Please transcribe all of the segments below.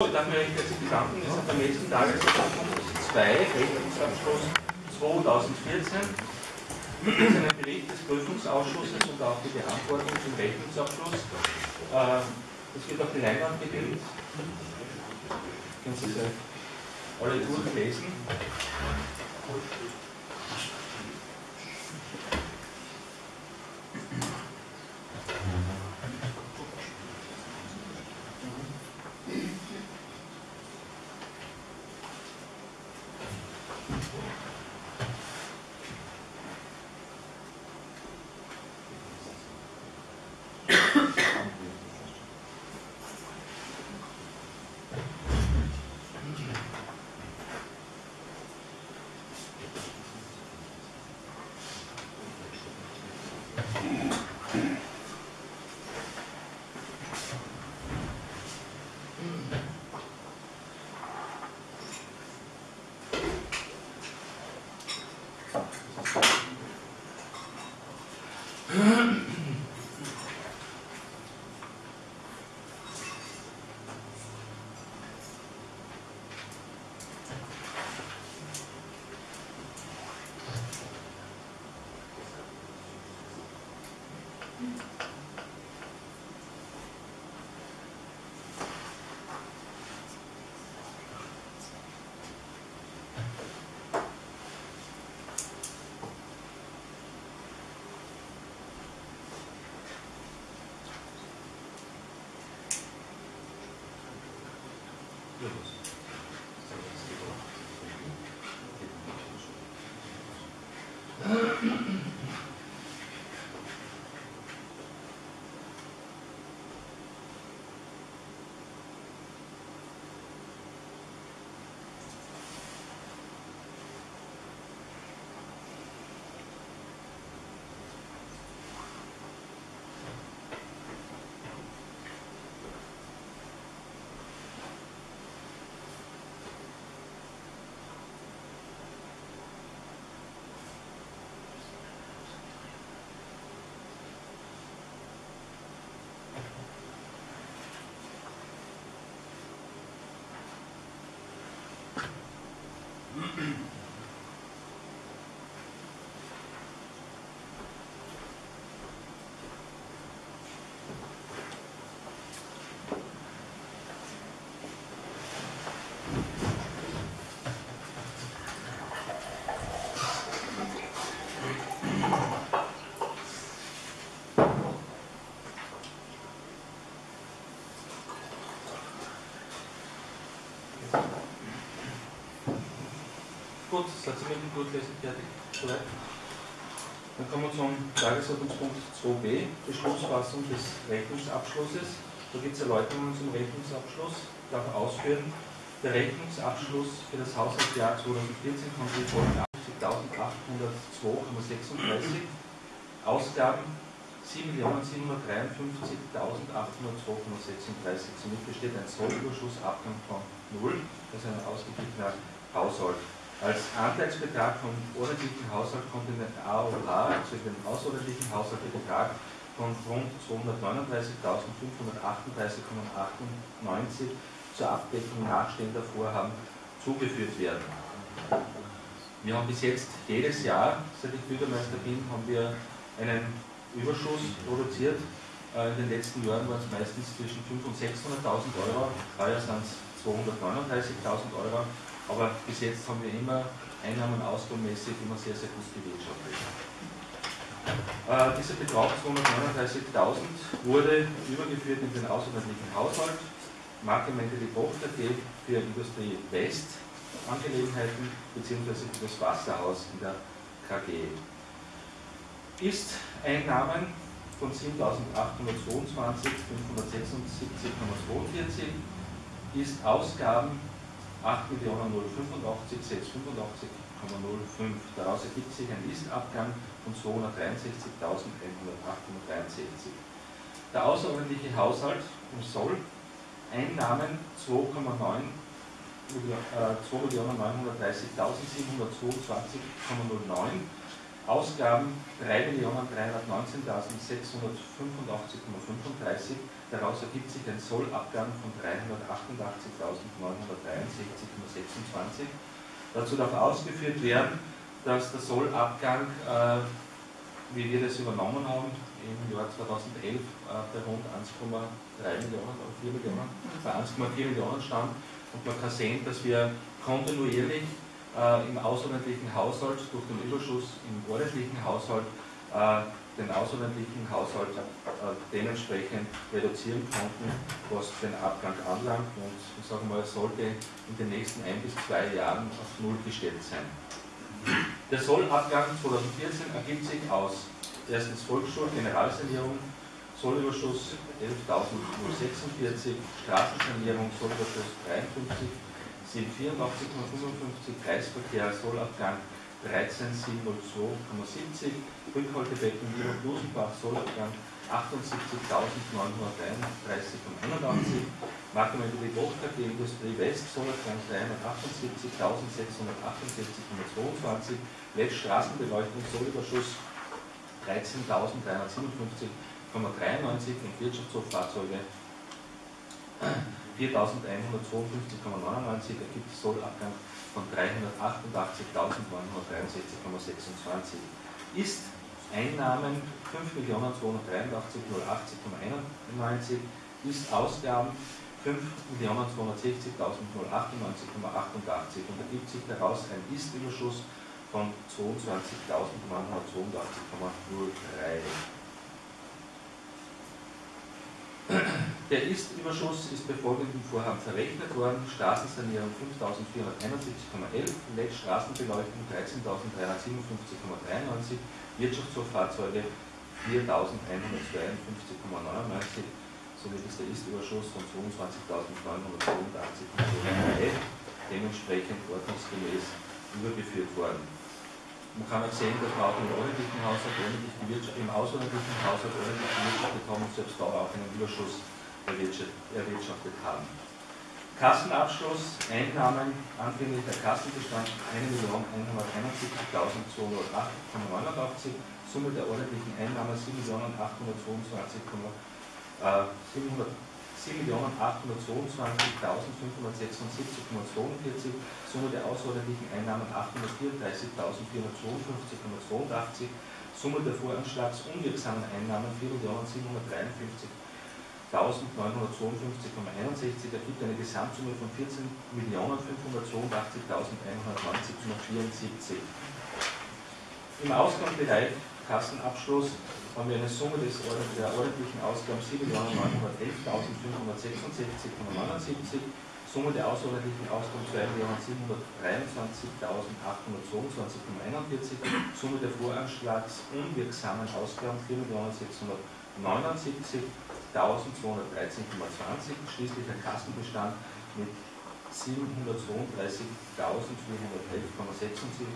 Ich darf mir recht herzlich bedanken. Sind am nächsten Tagesordnung 2, Rechnungsabschluss 2014. Das ist ein Bericht des Prüfungsausschusses und auch die Beantwortung zum Rechnungsabschluss. Äh, das wird auf die Leinwand gebildet. Können Sie sie alle durchlesen. Gut, mit dem Durchlesen fertig? Soweit? Dann kommen wir zum Tagesordnungspunkt 2b, Beschlussfassung des Rechnungsabschlusses. Da gibt es Erläuterungen zum Rechnungsabschluss. Ich darf ausführen, der Rechnungsabschluss für das Haushaltsjahr 2014 kommt folgt 80.802,36 Ausgaben 7.753.802,36. Somit besteht ein Sollüberschuss Abgang von 0, das ist ein ausgeglichener Haushalt. Als Anteilsbetrag vom ordentlichen Haushalt kommt in den AOH, also in den außerordentlichen Haushalt, der Betrag von rund 239.538,98 zur Abdeckung nachstehender Vorhaben zugeführt werden. Wir haben bis jetzt jedes Jahr, seit ich Bürgermeister bin, haben wir einen Überschuss produziert. Äh, in den letzten Jahren waren es meistens zwischen 500.000 und 600.000 Euro, heuer sind es 239.000 Euro aber bis jetzt haben wir immer Einnahmen ausgabenmäßig immer sehr, sehr gut gewirtschaftet. Äh, dieser Betrag 239.000 wurde übergeführt in den außerordentlichen Haushalt, Markemente die Tochter AG für Industrie West Angelegenheiten bzw. für das Wasserhaus in der KG. Ist Einnahmen von 7.822, 576,42 ist Ausgaben 8.085.685,05. Daraus ergibt sich ein Istabgang von 263.163. Der außerordentliche Haushalt soll Einnahmen 2,9 2.930.722,09 Ausgaben 3.319.685,35. Daraus ergibt sich ein Sollabgang von 388.963,26. Dazu darf ausgeführt werden, dass der Sollabgang, äh, wie wir das übernommen haben, im Jahr 2011 äh, bei rund 1,3 Millionen oder 4 Millionen, bei 1,4 Millionen stand. Und man kann sehen, dass wir kontinuierlich äh, im außerordentlichen Haushalt durch den Überschuss im ordentlichen Haushalt äh, den außerordentlichen Haushalt äh, dementsprechend reduzieren konnten, was den Abgang anlangt. Und ich sage mal, sollte in den nächsten ein bis zwei Jahren auf Null gestellt sein. Der Sollabgang 2014 ergibt sich aus erstens Volksschule, Generalsanierung, Sollüberschuss 11.046, Straßensanierung, Sollüberschuss 53, 784,55, Kreisverkehr, Sollabgang 13702,70, Rückhaltebecken Lieber Blusenbach, Sollabgang 78.933,81, Markenmöbel Bochter die Industrie West, Sollabgang 378.668,22, Letz Straßenbeleuchtung, Sollüberschuss 13.357,93 und Wirtschaftshofahrzeuge 4.152,99 ergibt Sollabgang von 388.963,26. Ist Einnahmen 5.283.080,91, ist Ausgaben 5.260.098,88 und ergibt sich daraus ein Ist-Überschuss von 22.982,03. Der Ist-Überschuss ist bei folgendem Vorhaben verrechnet worden. Straßensanierung 5.471,11, LED Straßenbeleuchtung 13.357,93, Wirtschaftshofahrzeuge 4.152,99, somit ist der Ist-Überschuss von 22.982,03 dementsprechend ordnungsgemäß übergeführt worden. Man kann auch sehen, dass wir auch im ordentlichen Haushalt, im außerordentlichen Haushalt ordentlich gewirtschaftet haben und selbst da auch einen Überschuss erwirtschaftet haben. Kassenabschluss, Einnahmen, anfänglicher Kassenbestand 1.171.208,89, Summe der ordentlichen Einnahmen 7.822,700 7.822.576,42, Summe der außerordentlichen Einnahmen 834.452,82, Summe der voranschlagsunwirksamen Einnahmen 4.753.952,61 ergibt eine Gesamtsumme von 14.582.190,74. Im Ausgangsbereich Kassenabschluss haben wir eine Summe des, der ordentlichen Ausgaben 7.911.566,79, Summe der außerordentlichen Ausgaben 2.723.822,41, Summe der voranschlagsunwirksamen Ausgaben 4.679.213,20, schließlich ein Kassenbestand mit 732.411,76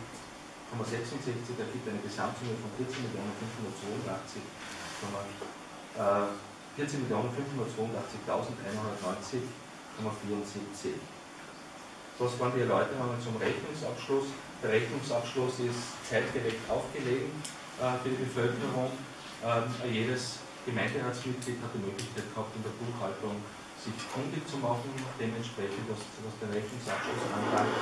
14.562 ergibt eine Gesamtsumme von 14.582.190 14.582.190,74. Das waren die Erläuterungen zum Rechnungsabschluss. Der Rechnungsabschluss ist zeitgerecht aufgelegen äh, für die Bevölkerung. Ähm, jedes Gemeinderatsmitglied hat die Möglichkeit gehabt, in der Buchhaltung sich kundig zu machen, dementsprechend was, was den Rechnungsabschluss anbelangt.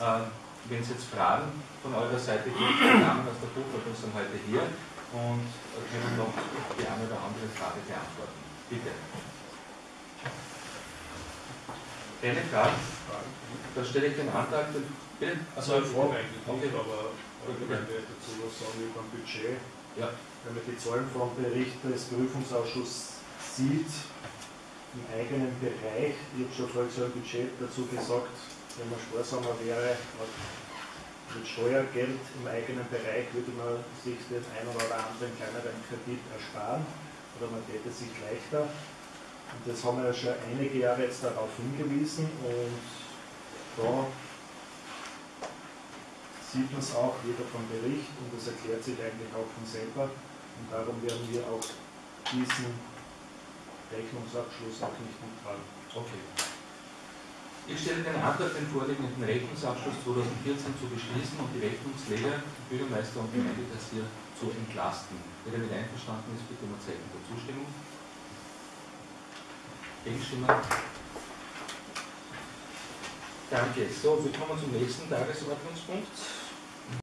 Ähm, wenn es jetzt Fragen von eurer Seite gibt, die Damen aus der Buchhaltung sind heute hier und können noch die eine oder andere Frage beantworten. Bitte. Keine Frage? Dann stelle ich den Antrag. Bitte? Also Frage eigentlich nicht, aber wir dazu was sagen über ein Budget. Ja. Wenn man die Zahlen vom Bericht des Prüfungsausschusses sieht, im eigenen Bereich, ich habe schon so ein Budget dazu gesagt, wenn man sparsamer wäre, mit Steuergeld im eigenen Bereich würde man sich den einen oder anderen kleineren Kredit ersparen oder man täte sich leichter. Und das haben wir ja schon einige Jahre jetzt darauf hingewiesen und da sieht man es auch wieder vom Bericht und das erklärt sich eigentlich auch von selber und darum werden wir auch diesen Rechnungsabschluss auch nicht mittragen. Okay. Ich stelle den Antrag, den vorliegenden Rechnungsabschluss 2014 zu beschließen und die Rechnungsleger, Bürgermeister und Gemeindekassier zu entlasten. Wer damit einverstanden ist, bitte um ein Zeichen der Zustimmung. Gegenstimmen? Danke. So, wir kommen zum nächsten Tagesordnungspunkt.